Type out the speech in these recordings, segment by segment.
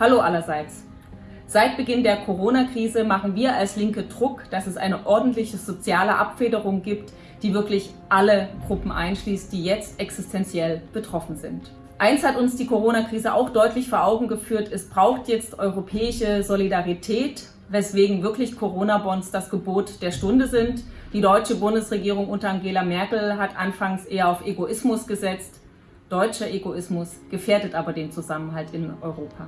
Hallo allerseits. Seit Beginn der Corona-Krise machen wir als Linke Druck, dass es eine ordentliche soziale Abfederung gibt, die wirklich alle Gruppen einschließt, die jetzt existenziell betroffen sind. Eins hat uns die Corona-Krise auch deutlich vor Augen geführt, es braucht jetzt europäische Solidarität, weswegen wirklich Corona-Bonds das Gebot der Stunde sind. Die deutsche Bundesregierung unter Angela Merkel hat anfangs eher auf Egoismus gesetzt. Deutscher Egoismus gefährdet aber den Zusammenhalt in Europa.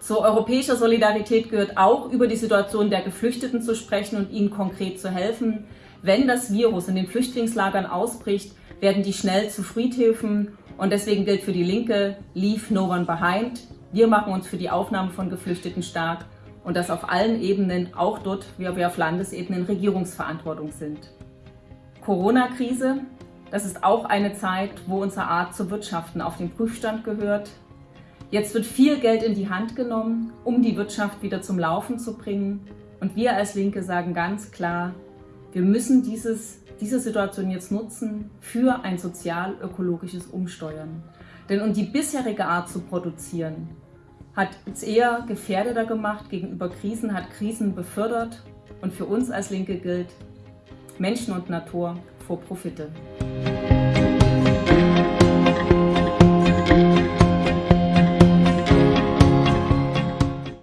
Zur europäischer Solidarität gehört auch, über die Situation der Geflüchteten zu sprechen und ihnen konkret zu helfen. Wenn das Virus in den Flüchtlingslagern ausbricht, werden die schnell zu Friedhöfen und deswegen gilt für die Linke, leave no one behind. Wir machen uns für die Aufnahme von Geflüchteten stark und das auf allen Ebenen, auch dort, wo wir auf Landesebene in Regierungsverantwortung sind. Corona-Krise, das ist auch eine Zeit, wo unsere Art zu wirtschaften auf den Prüfstand gehört. Jetzt wird viel Geld in die Hand genommen, um die Wirtschaft wieder zum Laufen zu bringen. Und wir als Linke sagen ganz klar, wir müssen dieses, diese Situation jetzt nutzen für ein sozial-ökologisches Umsteuern. Denn um die bisherige Art zu produzieren, hat es eher gefährdeter gemacht gegenüber Krisen, hat Krisen befördert. Und für uns als Linke gilt Menschen und Natur vor Profite.